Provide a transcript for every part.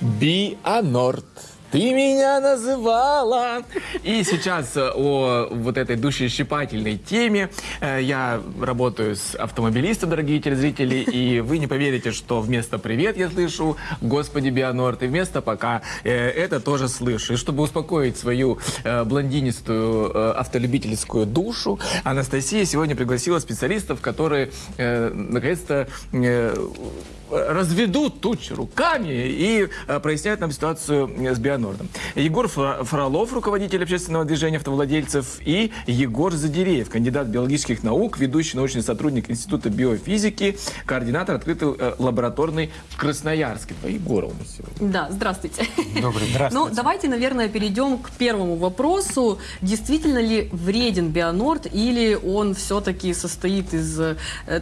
Бианорд. Ты меня называла. И сейчас э, о вот этой душещипательной теме. Э, Я работаю с автомобилистом, дорогие телезрители, и вы не поверите, что вместо «привет» я слышу «Господи, Бианорд», и вместо «пока» э, это тоже слышу. И чтобы успокоить свою блондинистую автолюбительскую душу, Анастасия сегодня пригласила специалистов, которые наконец-то разведут тучи руками и э, проясняют нам ситуацию э, с Бионордом. Егор Фролов, руководитель общественного движения автовладельцев, и Егор Задиреев, кандидат биологических наук, ведущий научный сотрудник Института биофизики, координатор открытой э, лабораторной в Красноярске. Два Егора у нас сегодня. Да, здравствуйте. Добрый Ну, давайте, наверное, перейдем к первому вопросу. Действительно ли вреден Бионорд или он все-таки состоит из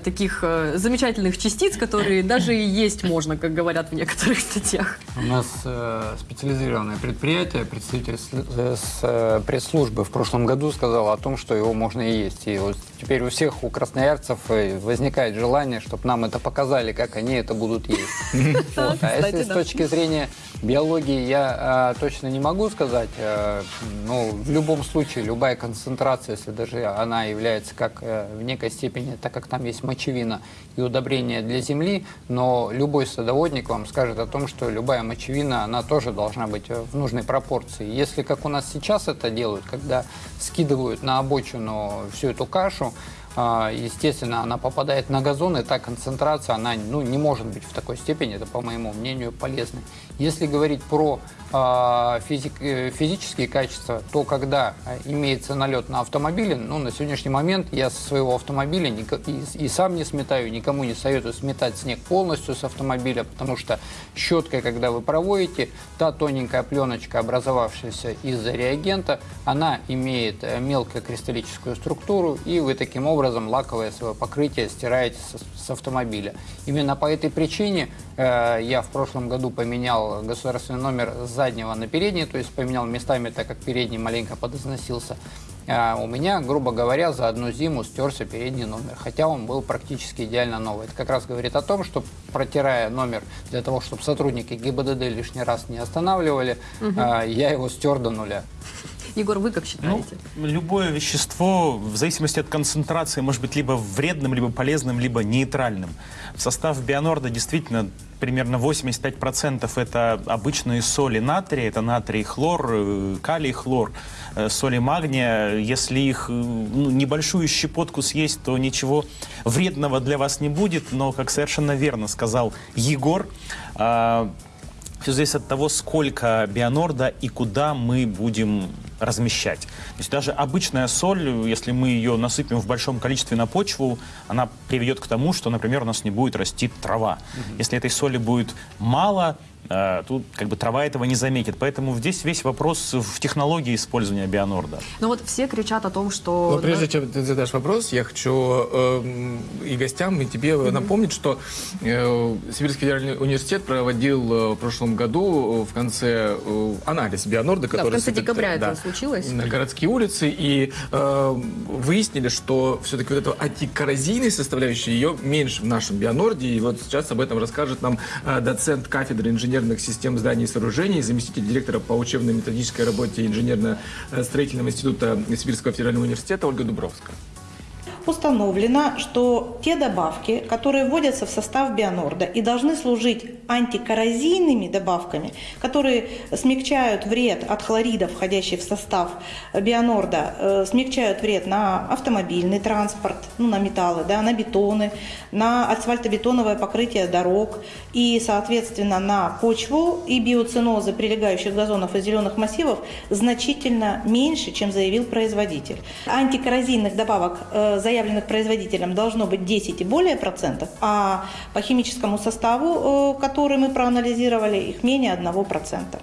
таких замечательных частиц, которые даже и есть можно, как говорят в некоторых статьях? У нас э, специализированное предприятие, представитель с, э, с, э, пресс-службы в прошлом году сказал о том, что его можно и есть. И вот теперь у всех, у красноярцев э, возникает желание, чтобы нам это показали, как они это будут есть. А если с точки зрения биологии я э, точно не могу сказать, э, но в любом случае любая концентрация, если даже она является как в некой степени, так как там есть мочевина и удобрение для земли, но любой садоводник вам скажет о том, что любая мочевина, она тоже должна быть э, в нужной пропорции. Если как у нас сейчас это делают, когда скидывают на обочину всю эту кашу, а, естественно, она попадает на газон, и та концентрация, она ну, не может быть в такой степени, это, по моему мнению, полезной. Если говорить про физик- э, физические качества, то когда а, имеется налет на автомобиле, ну, на сегодняшний момент я со своего автомобиля ника- и, и сам не сметаю, никому не советую сметать снег полностью с автомобиля, потому что щеткой, когда вы проводите, та тоненькая пленочка, образовавшаяся из-за реагента, она имеет э, мелкокристаллическую структуру, и вы таким образом лаковое свое покрытие стираете с, с автомобиля. Именно по этой причине я в прошлом году поменял государственный номер с заднего на передний, то есть поменял местами, так как передний маленько подозносился. А у меня, грубо говоря, за одну зиму стерся передний номер, хотя он был практически идеально новый. Это как раз говорит о том, что протирая номер для того, чтобы сотрудники ГИБДД лишний раз не останавливали, а, я его стер до нуля. Егор, вы как Ну, считаете? любое вещество, в зависимости от концентрации, может быть либо вредным, либо полезным, либо нейтральным. В состав Бионорда действительно примерно 85% это обычные соли натрия, это натрий, хлор, э, калий, хлор, э, соли магния. Если их э, ну, небольшую щепотку съесть, то ничего вредного для вас не будет. Но, как совершенно верно сказал Егор, все зависит от того, сколько бионорда и куда мы будем размещать. То есть даже обычная соль, если мы ее насыпем в большом количестве на почву, она приведет к тому, что, например, у нас не будет расти трава. Если этой соли будет мало, тут как бы трава этого не заметит. Поэтому здесь весь вопрос в технологии использования бионорда. Ну вот все кричат о том, что... Но прежде чем ты задашь вопрос, я хочу эм, и гостям, и тебе напомнить, что э, Сибирский федеральный университет проводил э, в прошлом году э, в конце э, анализ Бионорда, который... конце сыпет, декабря это да, случилось. На городские улицы, и э, выяснили, что все-таки вот эта антикоррозийной составляющей, ее меньше в нашем Бионорде, и вот сейчас об этом расскажет нам э, доцент кафедры инженерных систем зданий и сооружений, заместитель директора по учебно-методической работе инженерно-строительного института Сибирского федерального университета Ольга Дубровская. Установлено, что те добавки, которые вводятся в состав бионорда и должны служить антикоррозийными добавками, которые смягчают вред от хлоридов, входящих в состав бионорда, э, смягчают вред на автомобильный транспорт, ну, на металлы, да, на бетоны, на асфальтобетоновое покрытие дорог и, соответственно, на почву и биоцинозы прилегающих газонов и зеленых массивов значительно меньше, чем заявил производитель. Антикоррозийных добавок, э, заявленных производителем, должно быть 10 и более процентов, а по химическому составу, э, который мы проанализировали, их менее 1 процента.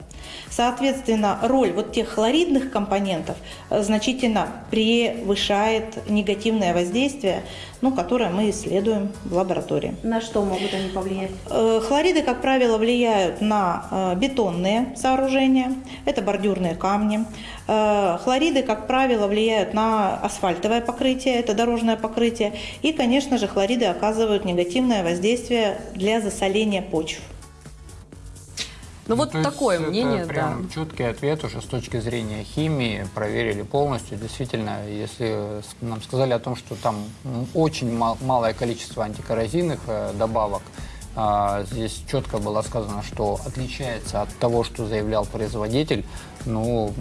Соответственно, роль вот тех хлоридных компонентов э, значительно превышает негативное воздействие, ну, которое мы исследуем в лаборатории. На что могут они повлиять? Э, Хлориды, как правило, влияют на э, бетонные сооружения, это бордюрные камни. Хлориды, как правило, влияют на асфальтовое покрытие, это дорожное покрытие. И, конечно же, хлориды оказывают негативное воздействие для засоления почв. Ну, вот то есть такое это мнение, прям да. четкий ответ уже с точки зрения химии, проверили полностью. Действительно, если нам сказали о том, что там очень мал- малое количество антикоррозийных э, добавок, здесь четко было сказано, что отличается от того, что заявлял производитель. Ну,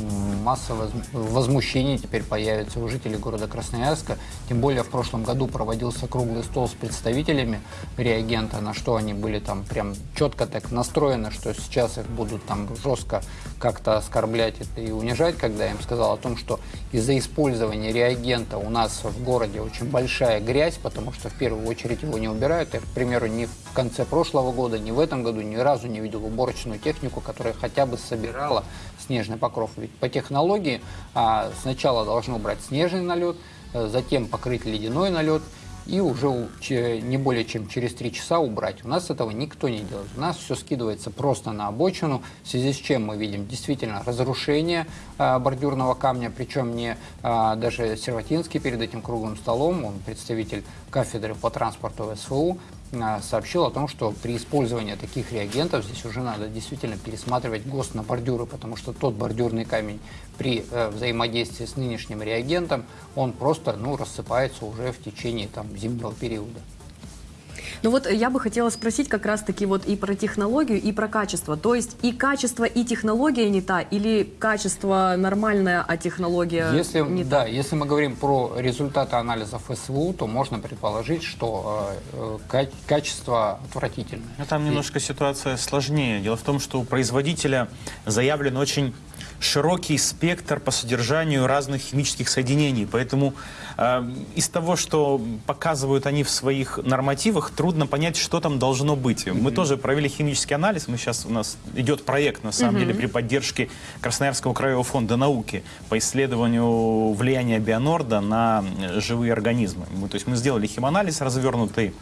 масса воз- возмущений теперь появится у жителей города Красноярска. Тем более в прошлом году проводился круглый стол с представителями реагента, на что они были там прям четко так настроены, что сейчас их будут там жестко как-то оскорблять это и унижать, когда я им сказал о том, что из-за использования реагента у нас в городе очень большая грязь, потому что в первую очередь его не убирают. Я, к примеру, ни в конце прошлого года, ни в этом году ни разу не видел уборочную технику, которая хотя бы собирала снежный покров. Ведь по технологии а, сначала должны убрать снежный налет, э, затем покрыть ледяной налет и уже не более чем через три часа убрать. У нас этого никто не делает. У нас все скидывается просто на обочину, в связи с чем мы видим действительно разрушение а, бордюрного камня, причем не а, даже Серватинский перед этим круглым столом, он представитель кафедры по транспорту СФУ, а, сообщил о том, что при использовании таких реагентов здесь уже надо действительно пересматривать ГОСТ на бордюры, потому что тот бордюрный камень при э, взаимодействии с нынешним реагентом, он просто ну, рассыпается уже в течение там, зимнего периода. Ну вот я бы хотела спросить как раз-таки вот и про технологию, и про качество. То есть и качество, и технология не та, или качество нормальное, а технология Если, не да, та? если мы говорим про результаты анализов СВУ, то можно предположить, что э, э, ка- качество отвратительное. Ну, там немножко ситуация сложнее. Дело в том, что у производителя заявлен очень широкий спектр по содержанию разных химических соединений. Поэтому э, из того, что показывают они в своих нормативах, трудно понять, что там должно быть. Мы тоже провели химический анализ. Мы сейчас у нас идет проект, на самом деле, при поддержке Красноярского краевого фонда науки по исследованию влияния бионорда на живые организмы. Мы- то есть мы сделали химанализ развернутый.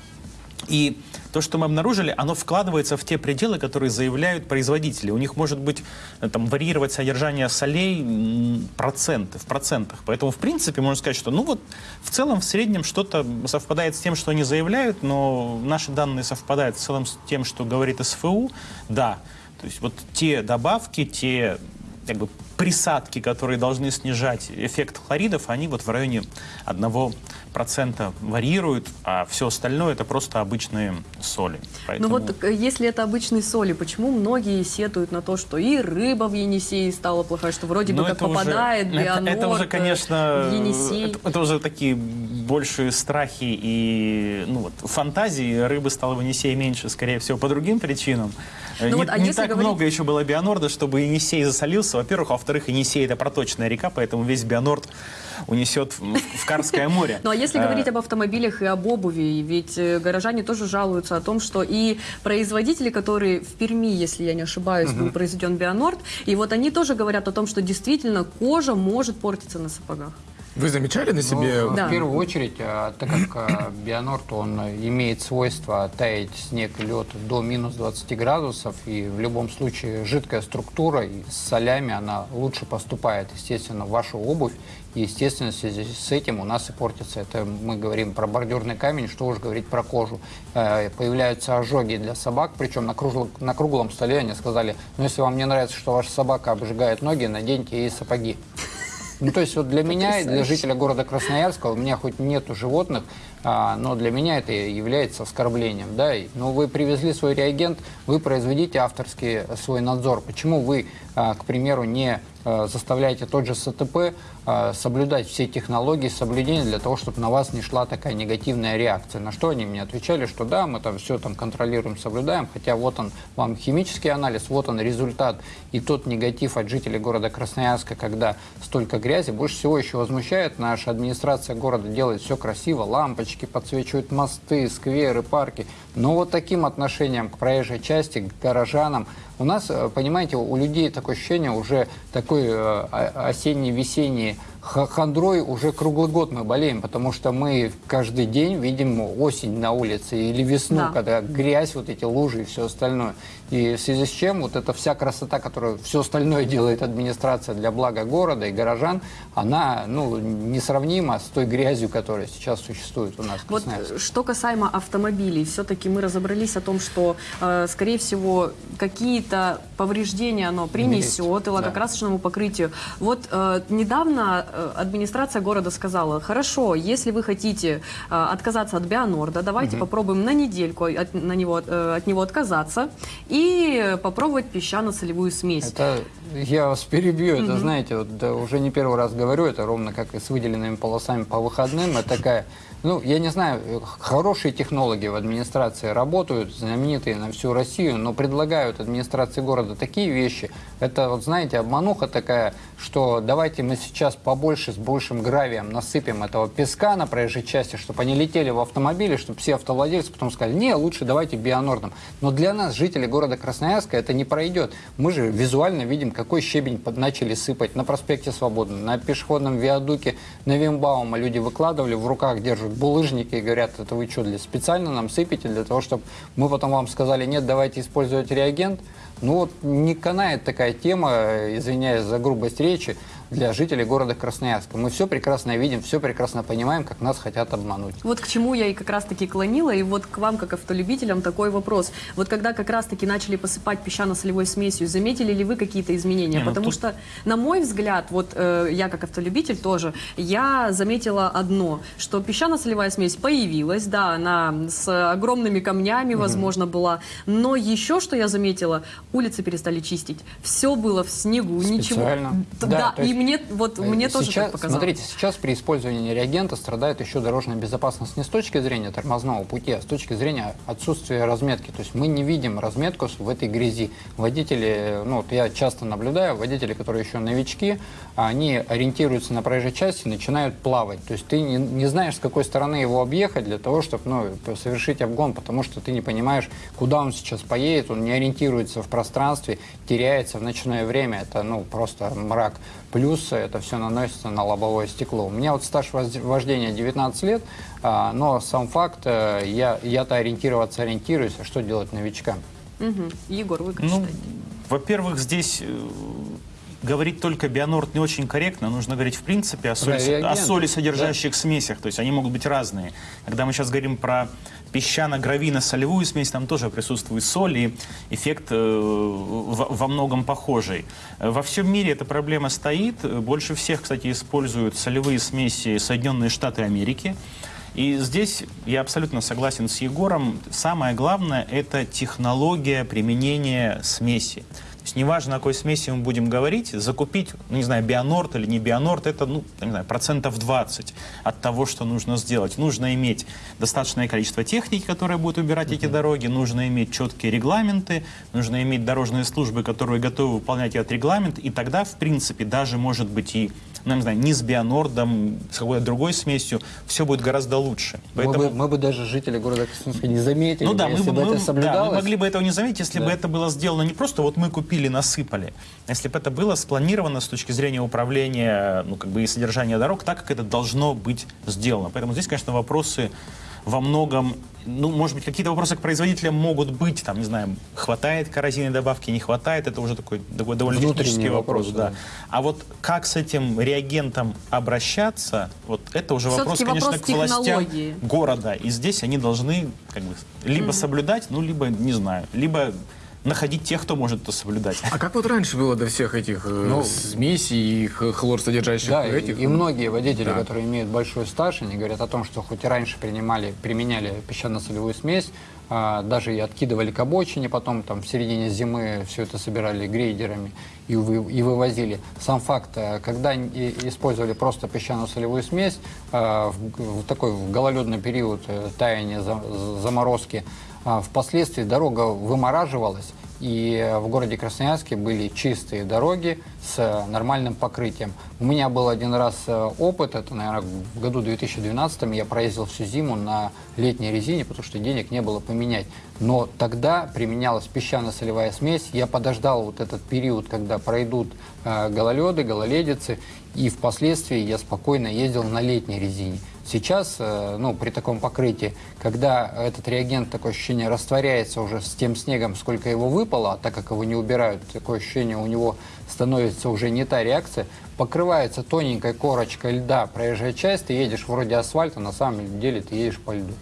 И то, что мы обнаружили, оно вкладывается в те пределы, которые заявляют производители. У них может быть э, там варьировать содержание солей проценты, в процентах. Поэтому, в принципе, можно сказать, что ну вот в целом, в среднем что-то совпадает с тем, что они заявляют, но наши данные совпадают в целом с тем, что говорит СФУ. Да, то есть вот те добавки, те как бы присадки, которые должны снижать эффект хлоридов, они вот в районе 1% варьируют, а все остальное это просто обычные соли. Ну Поэтому- вот э, если это обычные соли, почему многие сетуют на то, что и рыба в Енисее стала плохая, что вроде бы Ну, как это уже- попадает это, бионорд это уже, э, конечно, Енисей? это, это уже такие большие страхи и ну, вот, фантазии. Рыбы стало в Енисее меньше, скорее всего, по другим причинам. Э, Ну не вот, а не так говорить- много еще было бионорда, чтобы Енисей засолился. Во-первых, а во-вторых, Енисей это проточная река, поэтому весь бионорд унесет в, Карское море. Ну а если Э, говорить об автомобилях и об обуви, ведь э, горожане тоже жалуются о том, что и производители, которые в Перми, если я не ошибаюсь, был произведен Бионорд, и вот они тоже говорят о том, что действительно кожа может портиться на сапогах. Вы замечали на себе? Ну, Да. В первую очередь, а, так как а, бионорд, он имеет свойство таять снег и лед до минус 20 градусов, и в любом случае жидкая структура и с солями, она лучше поступает, естественно, в вашу обувь, и, естественно, в связи с этим у нас и портится. Это мы говорим про бордюрный камень, что уж говорить про кожу. Э, Появляются ожоги для собак, причем на, круглом- на круглом столе они сказали, ну, если вам не нравится, что ваша собака обжигает ноги, наденьте ей сапоги. Ну, то есть вот для меня для жителя города Красноярска, у меня хоть нету животных, а, но для меня это является оскорблением. Да? И, Ну, вы привезли свой реагент, вы произведите авторский свой надзор. Почему вы, а, к примеру, не заставляете тот же СТП а, соблюдать все технологии соблюдения для того, чтобы на вас не шла такая негативная реакция? На что они мне отвечали, что да, мы там все там контролируем, соблюдаем, хотя вот он вам химический анализ, вот он результат. И тот негатив от жителей города Красноярска, когда столько грязи, больше всего еще возмущает. Наша администрация города делает все красиво, лампочки подсвечивают мосты, скверы, парки. Но вот таким отношением к проезжей части, к горожанам, у нас, э, понимаете, у людей такое ощущение уже такой э, осенний-весенний хандрой уже круглый год мы болеем, потому что мы каждый день видим осень на улице или весну, Да. когда грязь, вот эти лужи и все остальное. И в связи с чем вот эта вся красота, которую все остальное делает администрация для блага города и горожан, она ну, несравнима с той грязью, которая сейчас существует у нас в Вот что касаемо автомобилей, все-таки мы разобрались о том, что, э, скорее всего, какие-то повреждения оно принесет и да. лакокрасочному покрытию. Вот э, недавно администрация города сказала, хорошо, если вы хотите э, отказаться от Бионорда, давайте попробуем на недельку от, на него, э, от него отказаться и попробовать песчано-солевую смесь. Это я вас перебью, это знаете, вот да, уже не первый раз говорю, это ровно как и с выделенными полосами по выходным, это такая, ну, я не знаю, хорошие технологи в администрации работают, знаменитые на всю Россию, но предлагают администрации города такие вещи, это вот знаете, обмануха такая, что давайте мы сейчас побольше с большим гравием насыпем этого песка на проезжей части, чтобы они летели в автомобиле, чтобы все автовладельцы потом сказали, не, лучше давайте бионордом. Но для нас, жителей города Красноярска, это не пройдет. Мы же визуально видим, какой щебень начали сыпать на проспекте Свободы, на пешеходном виадуке, на Вимбаума. Люди выкладывали, в руках держат булыжники и говорят, это вы что, для, специально нам сыпете для того, чтобы мы потом вам сказали, нет, давайте использовать реагент. Ну вот не канает такая тема, извиняюсь за грубость речи, для жителей города Красноярска. Мы все прекрасно видим, все прекрасно понимаем, как нас хотят обмануть. Вот к чему я и как раз-таки клонила, и вот к вам, как автолюбителям, такой вопрос. Вот когда как раз-таки начали посыпать песчано-солевой смесью, заметили ли вы какие-то изменения? Не, ну Потому тут- что, на мой взгляд, вот э, я как автолюбитель тоже, я заметила одно, что песчано-солевая смесь появилась, да, она с огромными камнями, возможно, была, но еще что я заметила, улицы перестали чистить. Все было в снегу, ничего. Специально. Да, Да, то и мне, вот, мне тоже сейчас, так показалось. Смотрите, сейчас при использовании реагента страдает еще дорожная безопасность не с точки зрения тормозного пути, а с точки зрения отсутствия разметки. То есть мы не видим разметку в этой грязи. Водители, ну вот я часто наблюдаю, водители, которые еще новички, они ориентируются на проезжей части и начинают плавать. То есть ты не, не знаешь, с какой стороны его объехать для того, чтобы ну, совершить обгон, потому что ты не понимаешь, куда он сейчас поедет, он не ориентируется в пространстве, теряется в ночное время. Это ну, просто мрак. Плюс это все наносится на лобовое стекло. У меня вот стаж вождения 19 лет, а, но сам факт, э, я, я-то ориентироваться ориентируюсь, а что делать новичкам? Мгм. Егор, вы как Ну, считаете? во-первых, здесь э, говорить только бионорд не очень корректно. Нужно говорить в принципе о соли, о соли содержащих смесях. То есть они могут быть разные. Когда мы сейчас говорим про песчано-гравино-солевую смесь, там тоже присутствует соль, и эффект э, во, многом похожий. Во всем мире эта проблема стоит. Больше всех, кстати, используют солевые смеси Соединенные Штаты Америки. И здесь я абсолютно согласен с Егором. Самое главное – это технология применения смеси. Есть неважно, о какой смеси мы будем говорить, закупить, ну, не знаю, бионорд или не бионорд, это, ну, не знаю, процентов 20 от того, что нужно сделать. Нужно иметь достаточное количество техники, которая будет убирать эти дороги, нужно иметь четкие регламенты, нужно иметь дорожные службы, которые готовы выполнять этот регламент, и тогда, в принципе, даже, может быть, и, ну, не знаю, не с бионордом, с какой-то другой смесью, все будет гораздо лучше. Мы, бы, мы бы даже жители города Красноярска не заметили, Ну да, мы, если бы- бы мы- это да, мы могли бы этого не заметить, если бы Да. это было сделано не просто вот мы купили, насыпали, а если бы это было спланировано с точки зрения управления, ну как бы и содержания дорог, так как это должно быть сделано. Поэтому здесь, конечно, вопросы во многом, ну, может быть, какие-то вопросы к производителям могут быть, там, не знаю, хватает коррозийной добавки, не хватает, это уже такой, такой довольно Внутренний технический вопрос, вопрос, да. да. А вот как с этим реагентом обращаться, вот это уже вопрос, конечно, вопрос к властям города. И здесь они должны как бы либо соблюдать, ну, либо, не знаю, либо находить тех, кто может это соблюдать. А как вот раньше было до всех этих э, Ну, смесей и хлор содержащих Да, и, этих? и многие водители, Да. которые имеют большой стаж, они говорят о том, что хоть и раньше принимали, применяли песчано-солевую смесь, а, даже и откидывали к обочине, потом там в середине зимы все это собирали грейдерами и, вы- и вывозили. Сам факт, а, когда и- использовали просто песчано-солевую смесь, а, в, в такой в гололедный период э, таяния, за- заморозки, впоследствии дорога вымораживалась, и в городе Красноярске были чистые дороги с нормальным покрытием. У меня был один раз э, опыт, это, наверное, в году 2012 я проездил всю зиму на летней резине, потому что денег не было поменять. Но тогда применялась песчано-солевая смесь. Я подождал вот этот период, когда пройдут э, гололеды, гололедицы, и впоследствии я спокойно ездил на летней резине. Сейчас, э, ну, при таком покрытии, когда этот реагент, такое ощущение, растворяется уже с тем снегом, сколько его выпало, а так как его не убирают, такое ощущение у него становится уже не та реакция, покрывается тоненькой корочкой льда проезжая часть, ты едешь вроде асфальта, на самом деле ты едешь по льду.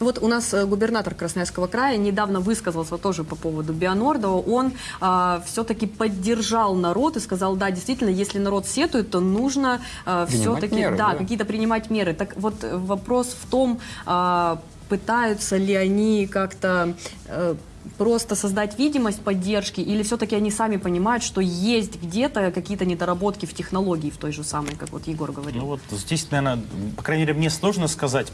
Ну Вот у нас э, губернатор Красноярского края недавно высказался тоже по поводу Бионорда. Он а, все-таки поддержал народ и сказал, да, действительно, если народ сетует, то нужно а, Принимать все-таки да, да. какие-то принимать меры. Так вот э, вопрос в том, а, пытаются ли они как-то э, просто создать видимость поддержки, или все-таки они сами понимают, что есть где-то какие-то недоработки в технологии в той же самой, как вот Егор говорил. Ну вот здесь, наверное, по крайней мере, мне сложно сказать.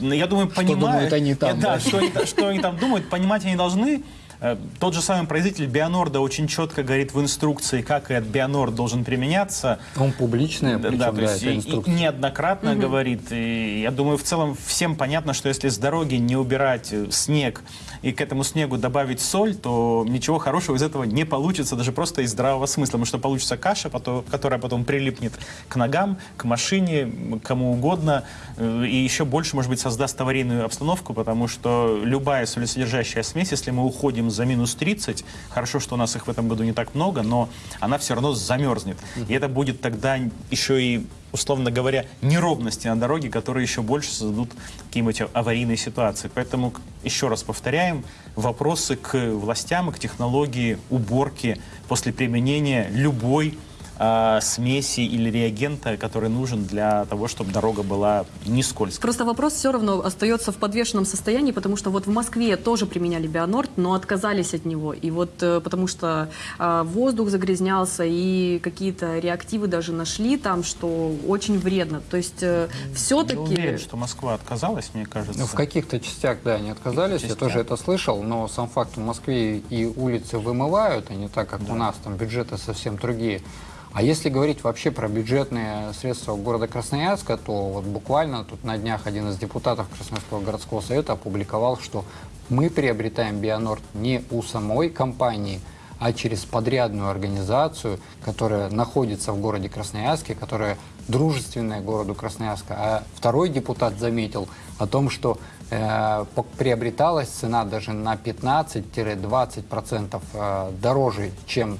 Но я думаю, понимают. думают они там, да, да? Что, они, что они там думают, понимать они должны. Э, Тот же самый производитель Бионорда очень четко говорит в инструкции, как этот Бионорд должен применяться. Он публичный, Да, причем, да, да, то есть это и- и инструкция. неоднократно говорит. И я думаю, в целом всем понятно, что если с дороги не убирать э, снег и к этому снегу добавить соль, то ничего хорошего из этого не получится, даже просто из здравого смысла. Потому что получится каша, потом- которая потом прилипнет к ногам, к машине, кому угодно. э, И еще больше, может быть, создаст аварийную обстановку, потому что любая солесодержащая смесь, если мы уходим за минус 30, хорошо, что у нас их в этом году не так много, но она все равно замерзнет. И это будет тогда еще и условно говоря, неровности на дороге, которые еще больше создадут какие-нибудь аварийные ситуации. Поэтому, еще раз повторяем, вопросы к властям и к технологии уборки после применения любой а, смеси или реагента, который нужен для того, чтобы дорога была не скользкой. Просто вопрос все равно остается в подвешенном состоянии, потому что вот в Москве тоже применяли Бионорд, но отказались от него. И вот э, потому что э, воздух загрязнялся, и какие-то реактивы даже нашли там, что очень вредно. То есть Я все-таки... уверен, что Москва отказалась, мне кажется. Ну, в каких-то частях, да, они отказались, я тоже это слышал, но сам факт в Москве и улицы вымывают, а не так, как у нас, там бюджеты совсем другие. А если говорить вообще про бюджетные средства города Красноярска, то вот буквально тут на днях один из депутатов Красноярского городского совета опубликовал, что мы приобретаем Бионорд не у самой компании, а через подрядную организацию, которая находится в городе Красноярске, которая дружественная городу Красноярска. А второй депутат заметил о том, что э, приобреталась цена даже на 15-20% э, дороже, чем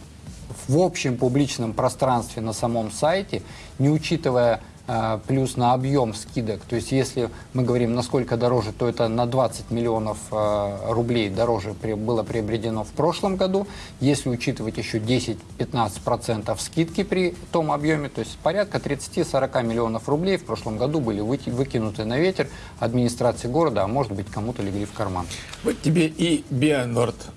в общем публичном пространстве на самом сайте, не учитывая э, плюс на объем скидок. То есть если мы говорим, насколько дороже, то это на 20 миллионов э, рублей дороже было приобретено в прошлом году. Если учитывать еще 10-15% скидки при том объеме, то есть порядка 30-40 миллионов рублей в прошлом году были выки- выкинуты на ветер администрации города, а может быть кому-то легли в карман. Вот тебе и Бионорд.